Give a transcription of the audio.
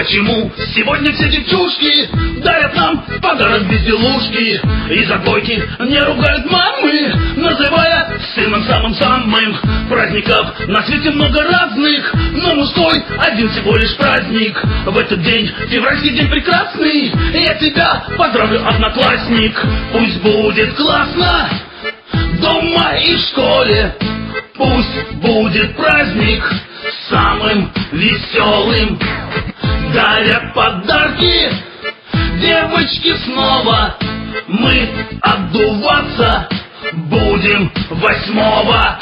Почему сегодня все девчушки дарят нам подарок безделушки И за двойки не ругают мамы, называя сыном самым-самым Праздников. На свете много разных, но мужской один всего лишь праздник. В этот день, февральский день прекрасный, я тебя поздравлю, одноклассник. Пусть будет классно дома и в школе. Пусть будет праздник самым веселым Дарят подарки. Девочки снова Мы отдуваться будем восьмого